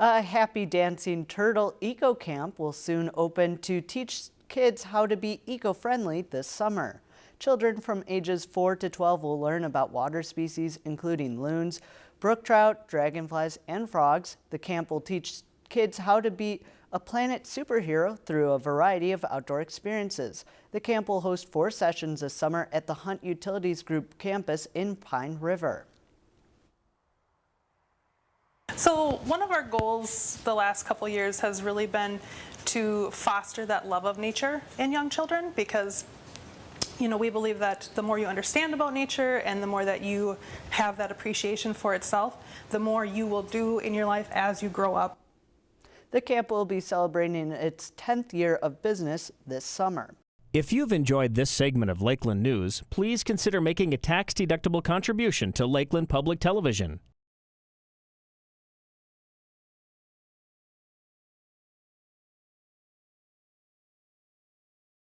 A Happy Dancing Turtle Eco Camp will soon open to teach kids how to be eco-friendly this summer. Children from ages 4 to 12 will learn about water species including loons, brook trout, dragonflies, and frogs. The camp will teach kids how to be a planet superhero through a variety of outdoor experiences. The camp will host four sessions this summer at the Hunt Utilities Group campus in Pine River. So one of our goals the last couple years has really been to foster that love of nature in young children because you know, we believe that the more you understand about nature and the more that you have that appreciation for itself, the more you will do in your life as you grow up. The camp will be celebrating its 10th year of business this summer. If you've enjoyed this segment of Lakeland News, please consider making a tax-deductible contribution to Lakeland Public Television.